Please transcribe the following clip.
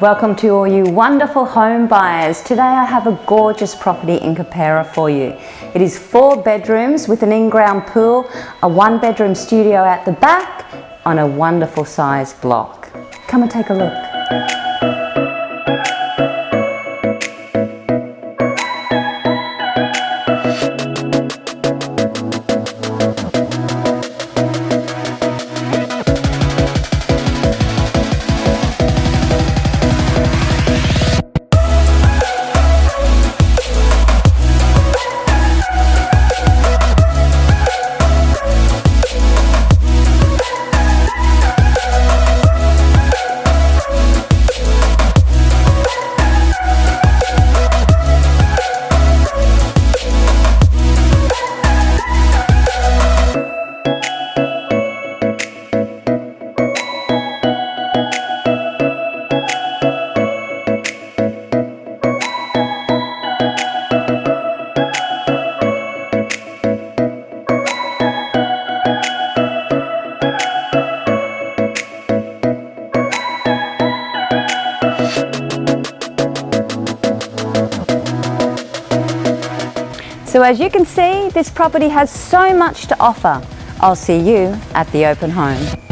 Welcome to all you wonderful home buyers. Today I have a gorgeous property in Keperra for you. It is four bedrooms with an in-ground pool, a one bedroom studio at the back on a wonderful size block. Come and take a look. So as you can see, this property has so much to offer. I'll see you at the open home.